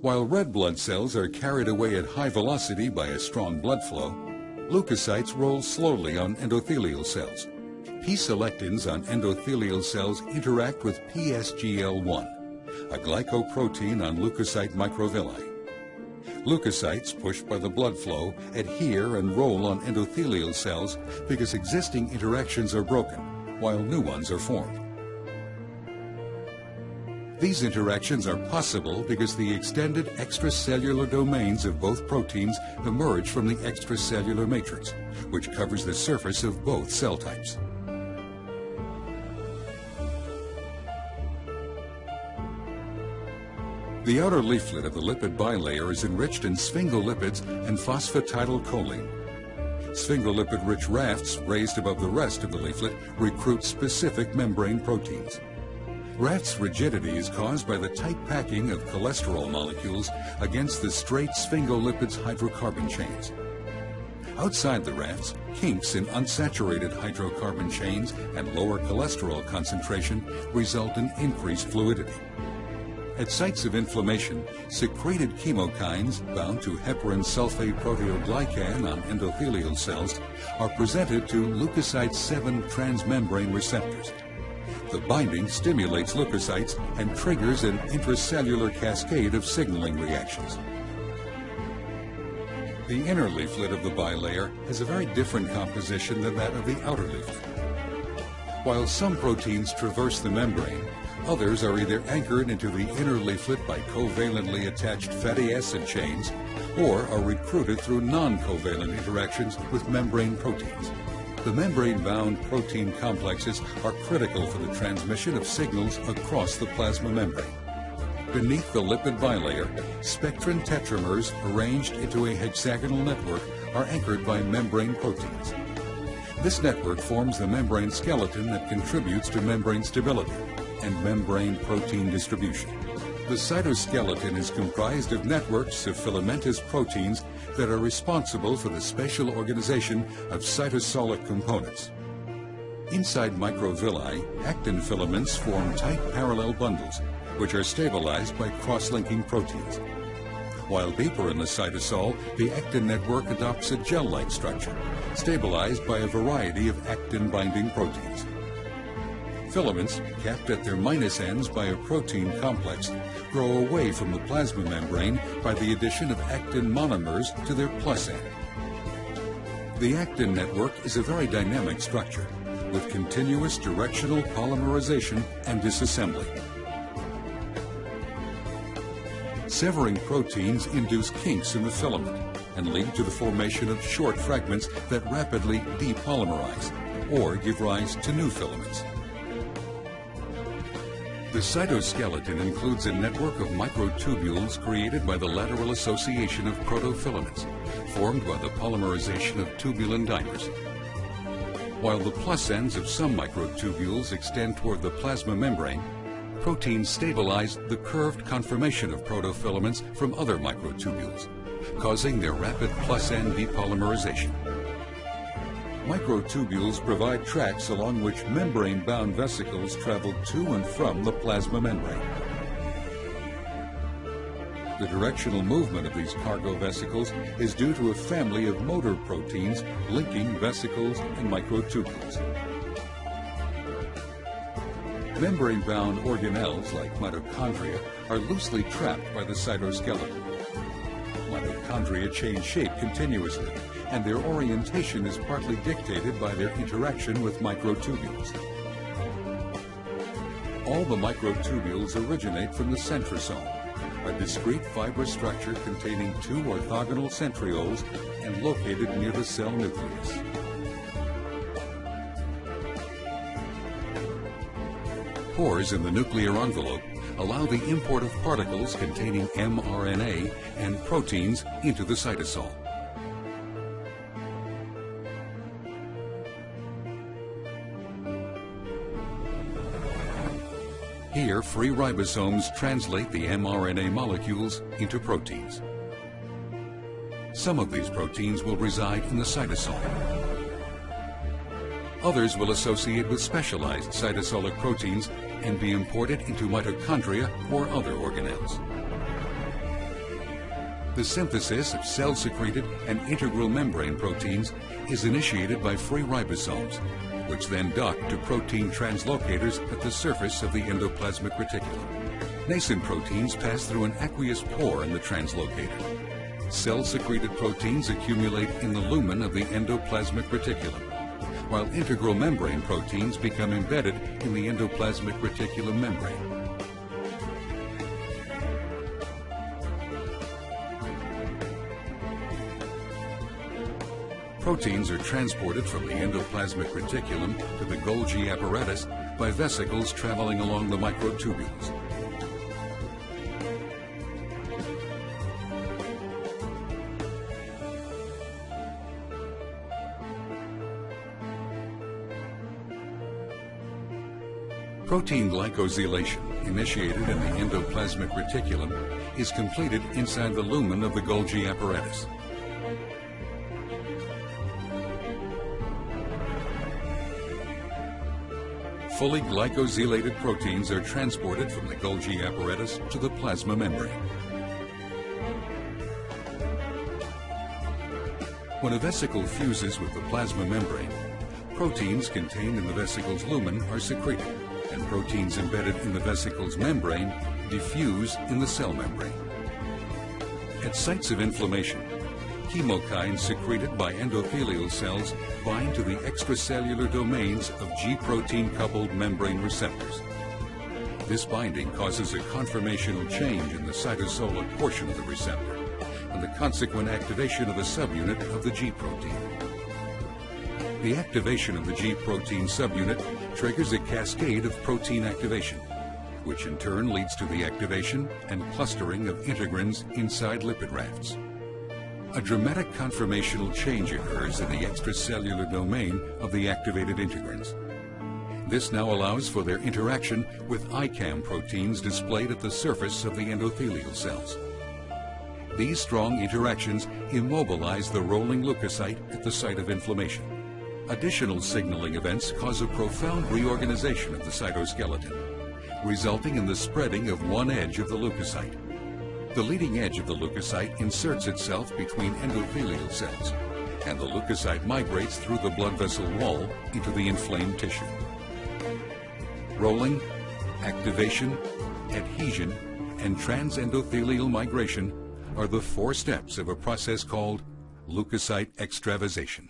While red blood cells are carried away at high velocity by a strong blood flow, leukocytes roll slowly on endothelial cells. P-selectins on endothelial cells interact with PSGL1, a glycoprotein on leukocyte microvilli. Leukocytes, pushed by the blood flow, adhere and roll on endothelial cells because existing interactions are broken, while new ones are formed. These interactions are possible because the extended extracellular domains of both proteins emerge from the extracellular matrix, which covers the surface of both cell types. The outer leaflet of the lipid bilayer is enriched in sphingolipids and phosphatidylcholine. Sphingolipid-rich rafts raised above the rest of the leaflet recruit specific membrane proteins. Raft's rigidity is caused by the tight packing of cholesterol molecules against the straight sphingolipids hydrocarbon chains. Outside the rafts, kinks in unsaturated hydrocarbon chains and lower cholesterol concentration result in increased fluidity. At sites of inflammation, secreted chemokines bound to heparan sulfate proteoglycan on endothelial cells are presented to leukocyte 7 transmembrane receptors. The binding stimulates leukocytes and triggers an intracellular cascade of signaling reactions. The inner leaflet of the bilayer has a very different composition than that of the outer leaflet. While some proteins traverse the membrane, Others are either anchored into the inner leaflet by covalently attached fatty acid chains or are recruited through non-covalent interactions with membrane proteins. The membrane-bound protein complexes are critical for the transmission of signals across the plasma membrane. Beneath the lipid bilayer, spectrin tetramers arranged into a hexagonal network are anchored by membrane proteins. This network forms the membrane skeleton that contributes to membrane stability and membrane protein distribution. The cytoskeleton is comprised of networks of filamentous proteins that are responsible for the spatial organization of cytosolic components. Inside microvilli, actin filaments form tight parallel bundles, which are stabilized by cross-linking proteins. While deeper in the cytosol, the actin network adopts a gel-like structure, stabilized by a variety of actin-binding proteins. Filaments, capped at their minus ends by a protein complex, grow away from the plasma membrane by the addition of actin monomers to their plus end. The actin network is a very dynamic structure with continuous directional polymerization and disassembly. Severing proteins induce kinks in the filament and lead to the formation of short fragments that rapidly depolymerize or give rise to new filaments. The cytoskeleton includes a network of microtubules created by the lateral association of protofilaments, formed by the polymerization of tubulin dimers. While the plus ends of some microtubules extend toward the plasma membrane, proteins stabilize the curved conformation of protofilaments from other microtubules, causing their rapid plus end depolymerization. Microtubules provide tracks along which membrane-bound vesicles travel to and from the plasma membrane. The directional movement of these cargo vesicles is due to a family of motor proteins linking vesicles and microtubules. Membrane-bound organelles like mitochondria are loosely trapped by the cytoskeleton. Mitochondria change shape continuously, and their orientation is partly dictated by their interaction with microtubules. All the microtubules originate from the centrosome, a discrete fibrous structure containing two orthogonal centrioles and located near the cell nucleus. Pores in the nuclear envelope allow the import of particles containing mRNA and proteins into the cytosol. Here, free ribosomes translate the mRNA molecules into proteins. Some of these proteins will reside in the cytosol. Others will associate with specialized cytosolic proteins and be imported into mitochondria or other organelles. The synthesis of cell-secreted and integral membrane proteins is initiated by free ribosomes, which then dock to protein translocators at the surface of the endoplasmic reticulum. Nascent proteins pass through an aqueous pore in the translocator. Cell-secreted proteins accumulate in the lumen of the endoplasmic reticulum, while integral membrane proteins become embedded in the endoplasmic reticulum membrane. Proteins are transported from the endoplasmic reticulum to the Golgi apparatus by vesicles traveling along the microtubules. Protein glycosylation, initiated in the endoplasmic reticulum, is completed inside the lumen of the Golgi apparatus. Fully glycosylated proteins are transported from the Golgi apparatus to the plasma membrane. When a vesicle fuses with the plasma membrane, proteins contained in the vesicle's lumen are secreted, and proteins embedded in the vesicle's membrane diffuse in the cell membrane. At sites of inflammation, chemokines secreted by endothelial cells bind to the extracellular domains of G-protein coupled membrane receptors. This binding causes a conformational change in the cytosolic portion of the receptor and the consequent activation of a subunit of the G-protein. The activation of the G-protein subunit triggers a cascade of protein activation, which in turn leads to the activation and clustering of integrins inside lipid rafts a dramatic conformational change occurs in the extracellular domain of the activated integrins. This now allows for their interaction with ICAM proteins displayed at the surface of the endothelial cells. These strong interactions immobilize the rolling leukocyte at the site of inflammation. Additional signaling events cause a profound reorganization of the cytoskeleton, resulting in the spreading of one edge of the leukocyte. The leading edge of the leukocyte inserts itself between endothelial cells, and the leukocyte migrates through the blood vessel wall into the inflamed tissue. Rolling, activation, adhesion, and transendothelial migration are the four steps of a process called leukocyte extravasation.